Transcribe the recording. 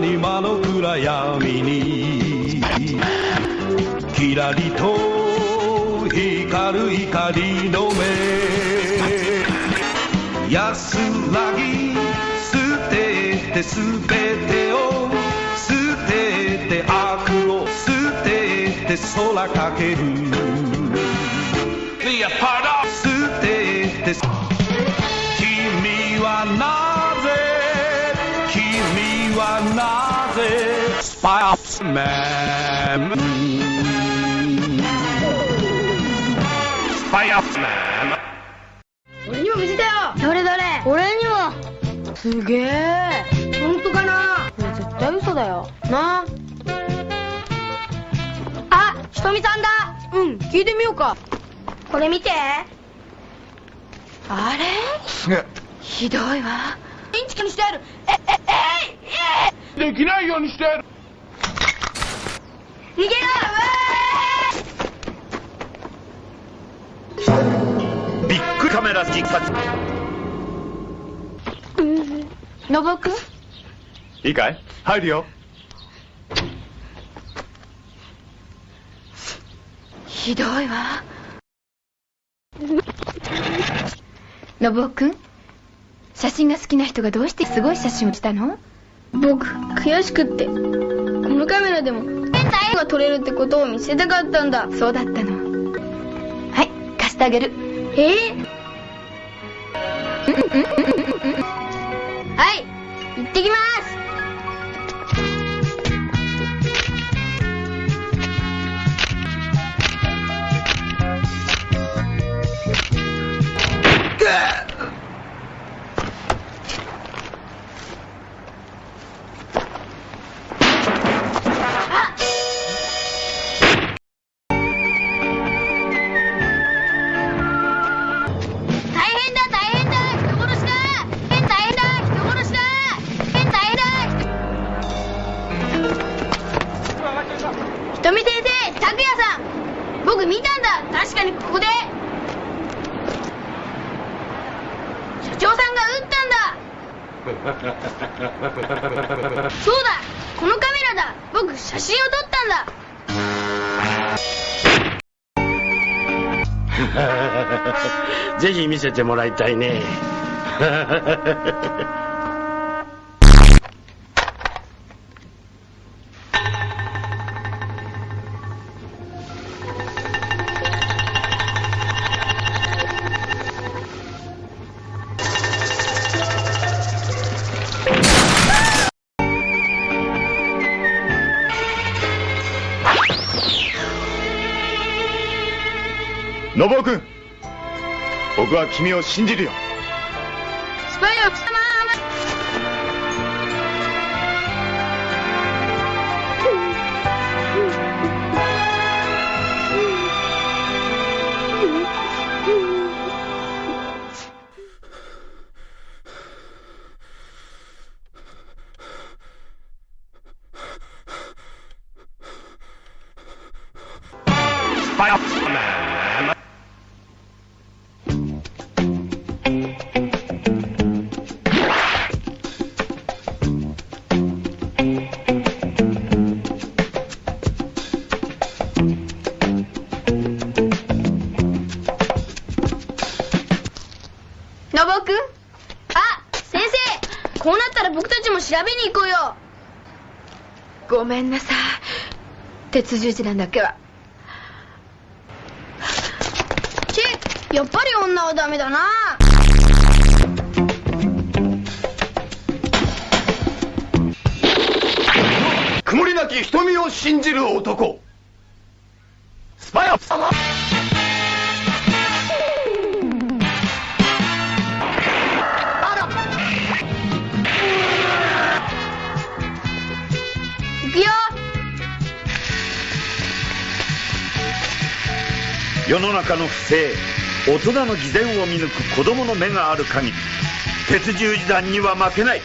谷間の暗闇に。キラリと光る光の目。安らぎ捨てて全てを捨てて悪を捨てて空かける。捨てて君はなぜ君はなぜスパイスマンスパイスマン俺にも見せてよ。どれどれ。俺にも。すげえ。本当かな。これ絶対嘘だよ。なあ。ひとみさんだ。うん聞いてみようか。これ見て。あれ？すげえ。ひどいわ。インチキにしてやる。えできないようにしてやる。え逃げろ！ビッグカメラ実撮のぼく？んいいかい？入るよ。ひどいわ。のぼうく？ん写真が好きな人がどうしてすごい写真をしたの？僕悔しくって。このカメラでも変な絵が撮れるってことを見せたかったんだ。そうだったの。はい貸してあげる。え？はい行ってきます人見先生拓也さん。僕見たんだ。確かにここで。社長さんが撃ったんだ。そうだ。このカメラだ。僕写真を撮ったんだ。ぜひ見せてもらいたいね 信夫君。僕は君を信じるよ。あ先生こうなったら僕たちも調べに行こうよ。ごめんなさい。鉄十字なんだけは。チェやっぱり女はダメだな。曇りなき瞳を信じる男。スパイア様世の中の不正大人の偽善を見抜く子供の目がある限り鉄十字団には負けない。